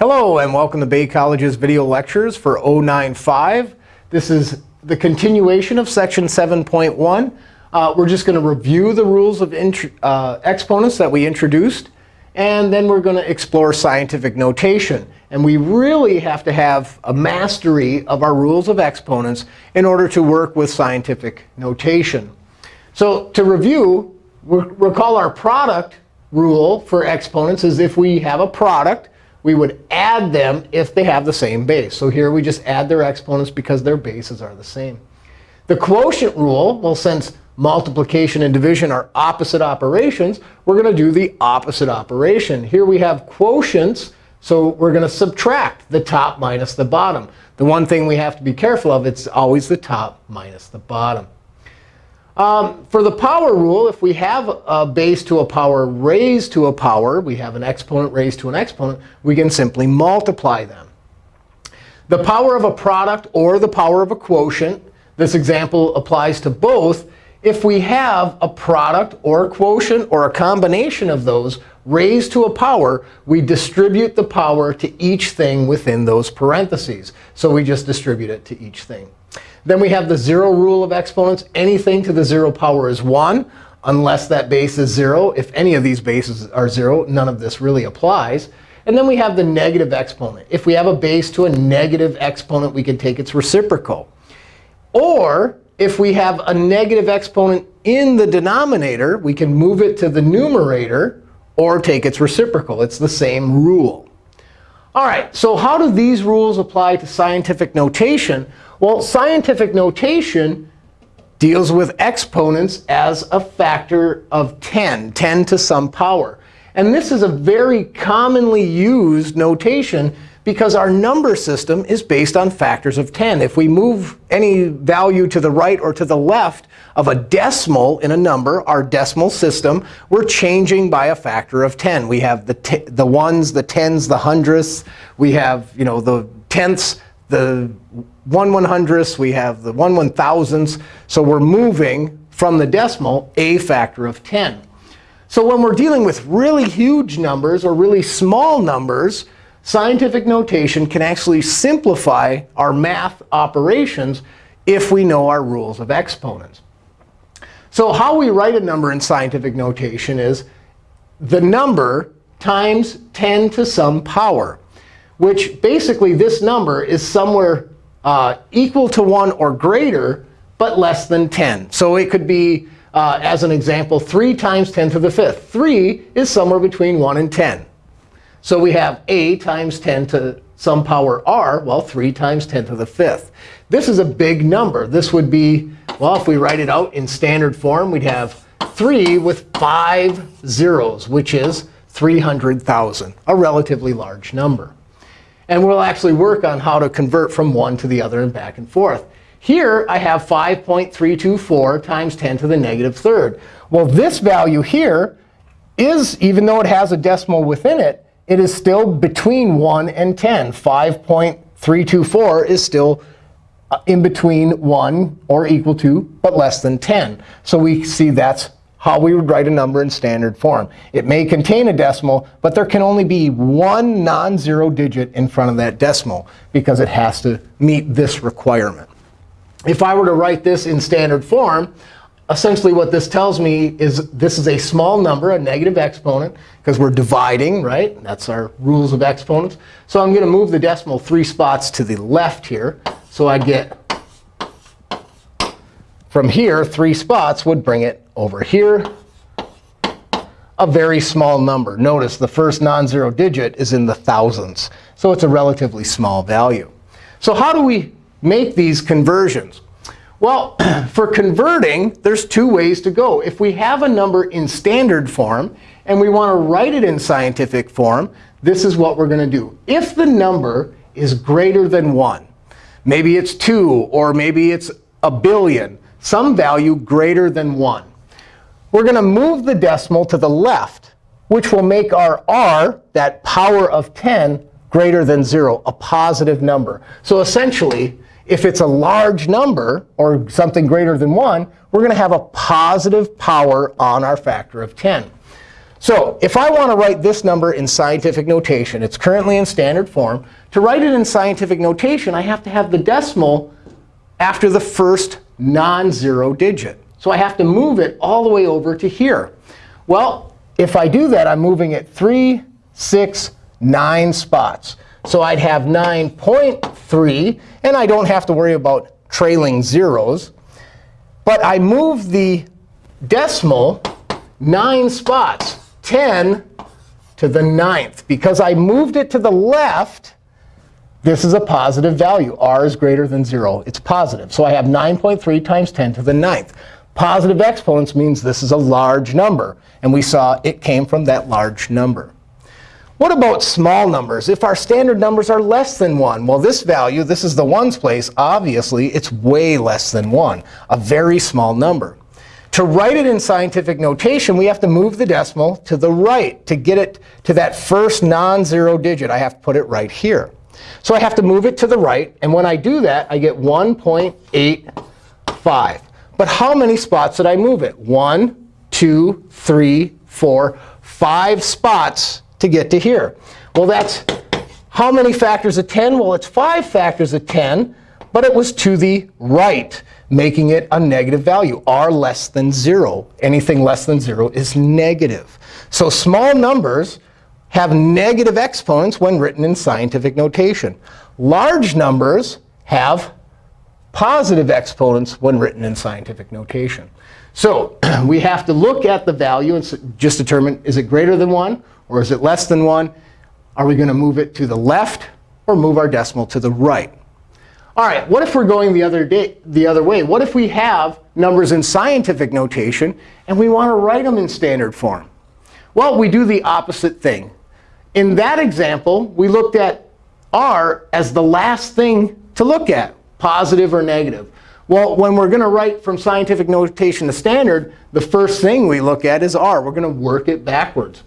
Hello, and welcome to Bay College's video lectures for 095. This is the continuation of section 7.1. Uh, we're just going to review the rules of uh, exponents that we introduced. And then we're going to explore scientific notation. And we really have to have a mastery of our rules of exponents in order to work with scientific notation. So to review, recall our product rule for exponents is if we have a product, we would add them if they have the same base. So here we just add their exponents because their bases are the same. The quotient rule, well, since multiplication and division are opposite operations, we're going to do the opposite operation. Here we have quotients. So we're going to subtract the top minus the bottom. The one thing we have to be careful of, it's always the top minus the bottom. Um, for the power rule, if we have a base to a power raised to a power, we have an exponent raised to an exponent, we can simply multiply them. The power of a product or the power of a quotient, this example applies to both. If we have a product or a quotient or a combination of those raised to a power, we distribute the power to each thing within those parentheses. So we just distribute it to each thing. Then we have the 0 rule of exponents. Anything to the 0 power is 1, unless that base is 0. If any of these bases are 0, none of this really applies. And then we have the negative exponent. If we have a base to a negative exponent, we can take its reciprocal. Or if we have a negative exponent in the denominator, we can move it to the numerator or take its reciprocal. It's the same rule. All right, so how do these rules apply to scientific notation? Well, scientific notation deals with exponents as a factor of 10, 10 to some power. And this is a very commonly used notation because our number system is based on factors of 10. If we move any value to the right or to the left of a decimal in a number, our decimal system, we're changing by a factor of 10. We have the, the ones, the tens, the hundredths. We have you know, the tenths, the 1 100ths. We have the 1 1000ths. So we're moving from the decimal a factor of 10. So when we're dealing with really huge numbers or really small numbers, scientific notation can actually simplify our math operations if we know our rules of exponents. So how we write a number in scientific notation is the number times 10 to some power which basically this number is somewhere uh, equal to 1 or greater, but less than 10. So it could be, uh, as an example, 3 times 10 to the fifth. 3 is somewhere between 1 and 10. So we have a times 10 to some power r, well, 3 times 10 to the fifth. This is a big number. This would be, well, if we write it out in standard form, we'd have 3 with 5 zeros, which is 300,000, a relatively large number. And we'll actually work on how to convert from one to the other and back and forth. Here, I have 5.324 times 10 to the negative third. Well, this value here is, even though it has a decimal within it, it is still between 1 and 10. 5.324 is still uh, in between 1 or equal to, but less than 10. So we see that's how we would write a number in standard form. It may contain a decimal, but there can only be one non-zero digit in front of that decimal because it has to meet this requirement. If I were to write this in standard form, essentially what this tells me is this is a small number, a negative exponent, because we're dividing, right? That's our rules of exponents. So I'm going to move the decimal three spots to the left here. So I get from here, three spots would bring it over here, a very small number. Notice the first non-zero digit is in the thousands. So it's a relatively small value. So how do we make these conversions? Well, for converting, there's two ways to go. If we have a number in standard form and we want to write it in scientific form, this is what we're going to do. If the number is greater than 1, maybe it's 2, or maybe it's a billion, some value greater than 1, we're going to move the decimal to the left, which will make our r, that power of 10, greater than 0, a positive number. So essentially, if it's a large number, or something greater than 1, we're going to have a positive power on our factor of 10. So if I want to write this number in scientific notation, it's currently in standard form. To write it in scientific notation, I have to have the decimal after the first non-zero digit. So I have to move it all the way over to here. Well, if I do that, I'm moving it 3, 6, 9 spots. So I'd have 9.3. And I don't have to worry about trailing zeros. But I move the decimal 9 spots, 10 to the ninth. Because I moved it to the left, this is a positive value. r is greater than 0. It's positive. So I have 9.3 times 10 to the ninth. Positive exponents means this is a large number. And we saw it came from that large number. What about small numbers? If our standard numbers are less than 1, well, this value, this is the ones place. Obviously, it's way less than 1, a very small number. To write it in scientific notation, we have to move the decimal to the right. To get it to that first non-zero digit, I have to put it right here. So I have to move it to the right. And when I do that, I get 1.85. But how many spots did I move it? One, two, three, four, five spots to get to here. Well, that's how many factors of 10? Well, it's 5 factors of 10. But it was to the right, making it a negative value, r less than 0. Anything less than 0 is negative. So small numbers have negative exponents when written in scientific notation. Large numbers have positive exponents when written in scientific notation. So we have to look at the value and just determine, is it greater than 1 or is it less than 1? Are we going to move it to the left or move our decimal to the right? All right, what if we're going the other, day, the other way? What if we have numbers in scientific notation and we want to write them in standard form? Well, we do the opposite thing. In that example, we looked at r as the last thing to look at positive or negative? Well, when we're going to write from scientific notation to standard, the first thing we look at is r. We're going to work it backwards.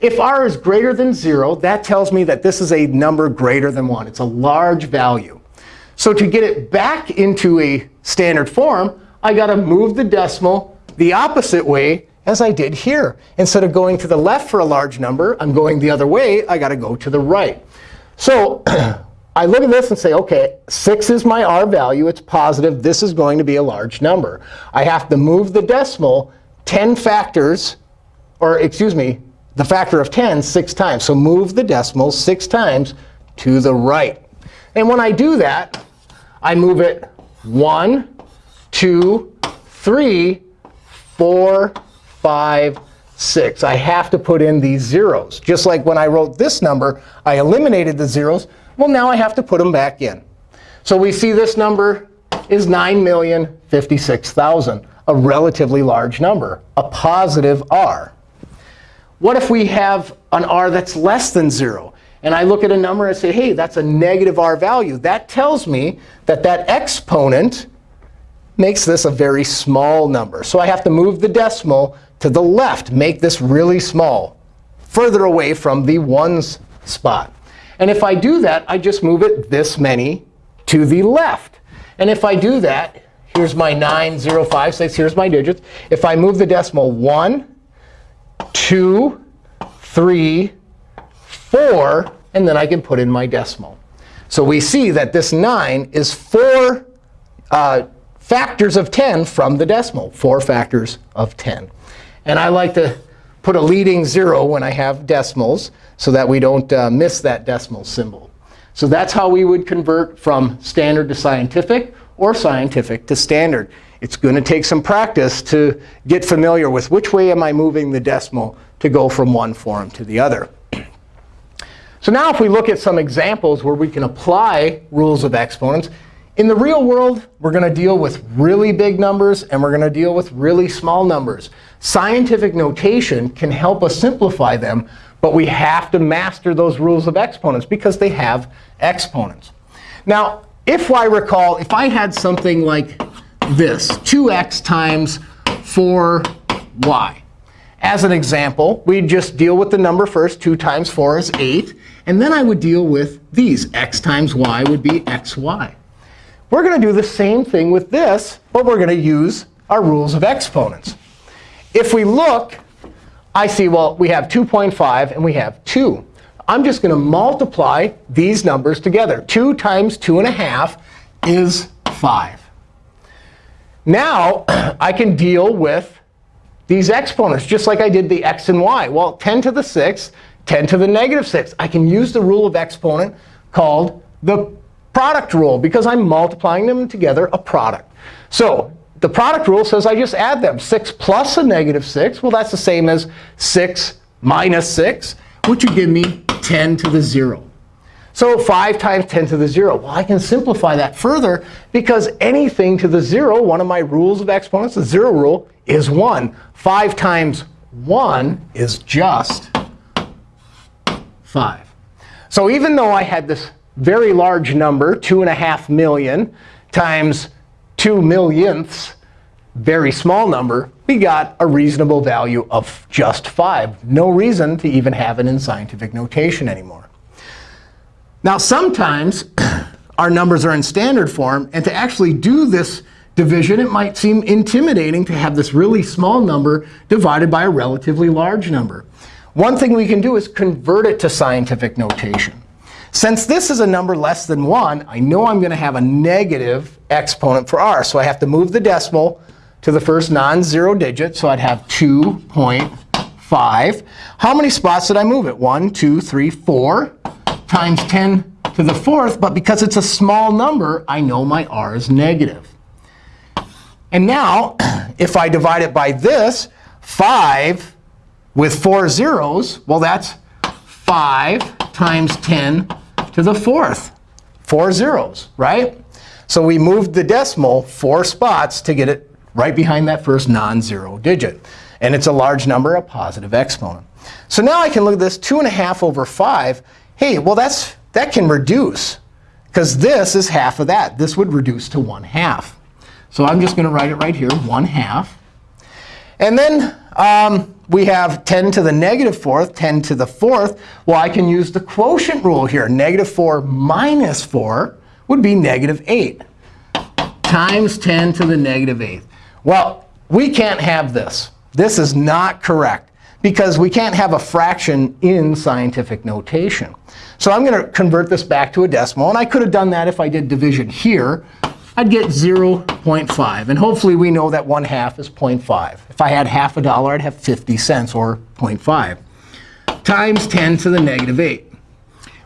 If r is greater than 0, that tells me that this is a number greater than 1. It's a large value. So to get it back into a standard form, i got to move the decimal the opposite way as I did here. Instead of going to the left for a large number, I'm going the other way. i got to go to the right. So I look at this and say, OK, 6 is my r value. It's positive. This is going to be a large number. I have to move the decimal 10 factors, or excuse me, the factor of 10 six times. So move the decimal six times to the right. And when I do that, I move it 1, 2, 3, 4, 5, 6. I have to put in these zeros. Just like when I wrote this number, I eliminated the zeros. Well, now I have to put them back in. So we see this number is 9,056,000, a relatively large number, a positive r. What if we have an r that's less than 0? And I look at a number and say, hey, that's a negative r value. That tells me that that exponent makes this a very small number. So I have to move the decimal to the left, make this really small, further away from the ones spot. And if I do that, I just move it this many to the left. And if I do that, here's my 9, 0, 5, 6. Here's my digits. If I move the decimal 1, 2, 3, 4, and then I can put in my decimal. So we see that this 9 is 4 uh, factors of 10 from the decimal, 4 factors of 10. And I like to put a leading 0 when I have decimals so that we don't uh, miss that decimal symbol. So that's how we would convert from standard to scientific or scientific to standard. It's going to take some practice to get familiar with which way am I moving the decimal to go from one form to the other. So now if we look at some examples where we can apply rules of exponents, in the real world, we're going to deal with really big numbers, and we're going to deal with really small numbers. Scientific notation can help us simplify them but we have to master those rules of exponents because they have exponents. Now, if I recall, if I had something like this, 2x times 4y. As an example, we'd just deal with the number first. 2 times 4 is 8. And then I would deal with these. x times y would be xy. We're going to do the same thing with this, but we're going to use our rules of exponents. If we look I see, well, we have 2.5 and we have 2. I'm just going to multiply these numbers together. 2 times 2.5 is 5. Now, I can deal with these exponents, just like I did the x and y. Well, 10 to the 6, 10 to the negative 6. I can use the rule of exponent called the product rule, because I'm multiplying them together, a product. So the product rule says I just add them. 6 plus a negative 6, well, that's the same as 6 minus 6, which would give me 10 to the 0. So 5 times 10 to the 0. Well, I can simplify that further because anything to the 0, one of my rules of exponents, the 0 rule, is 1. 5 times 1 is just 5. So even though I had this very large number, 2.5 million, times 2 millionths, very small number, we got a reasonable value of just 5. No reason to even have it in scientific notation anymore. Now, sometimes our numbers are in standard form. And to actually do this division, it might seem intimidating to have this really small number divided by a relatively large number. One thing we can do is convert it to scientific notation. Since this is a number less than 1, I know I'm going to have a negative exponent for r. So I have to move the decimal to the first non-zero digit. So I'd have 2.5. How many spots did I move it? 1, 2, 3, 4 times 10 to the fourth. But because it's a small number, I know my r is negative. And now, if I divide it by this, 5 with four zeros, well, that's 5 times 10 to the fourth. Four zeros, right? So we moved the decimal four spots to get it right behind that first non-zero digit. And it's a large number, a positive exponent. So now I can look at this 2.5 over 5 hey, well, that's, that can reduce. Because this is half of that. This would reduce to 1 half. So I'm just going to write it right here, 1 half. And then um, we have 10 to the negative fourth, 10 to the fourth. Well, I can use the quotient rule here. Negative 4 minus 4 would be negative 8 times 10 to the negative negative eighth. Well, we can't have this. This is not correct because we can't have a fraction in scientific notation. So I'm going to convert this back to a decimal. And I could have done that if I did division here. I'd get 0.5. And hopefully we know that 1 half is 0.5. If I had half a dollar, I'd have 50 cents, or 0.5, times 10 to the negative 8.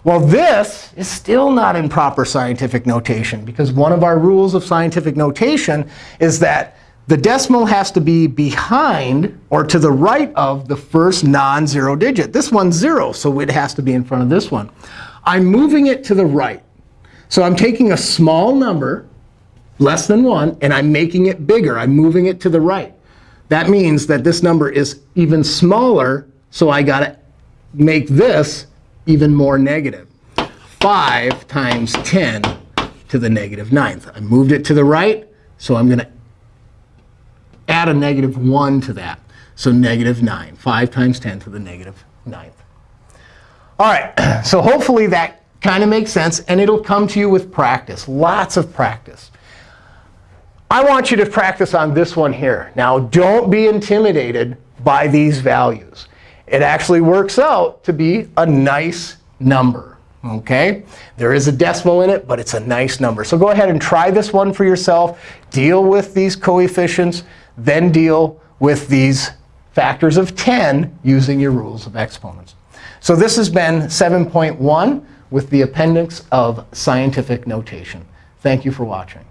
Well, this is still not in proper scientific notation, because one of our rules of scientific notation is that the decimal has to be behind or to the right of the first non-zero digit. This one's 0, so it has to be in front of this one. I'm moving it to the right. So I'm taking a small number, less than 1, and I'm making it bigger. I'm moving it to the right. That means that this number is even smaller, so I got to make this even more negative. 5 times 10 to the negative ninth. I moved it to the right, so I'm going to add a negative 1 to that. So negative 9. 5 times 10 to the negative ninth. All right, so hopefully that kind of makes sense. And it'll come to you with practice, lots of practice. I want you to practice on this one here. Now, don't be intimidated by these values. It actually works out to be a nice number. OK? There is a decimal in it, but it's a nice number. So go ahead and try this one for yourself. Deal with these coefficients then deal with these factors of 10 using your rules of exponents. So this has been 7.1 with the appendix of scientific notation. Thank you for watching.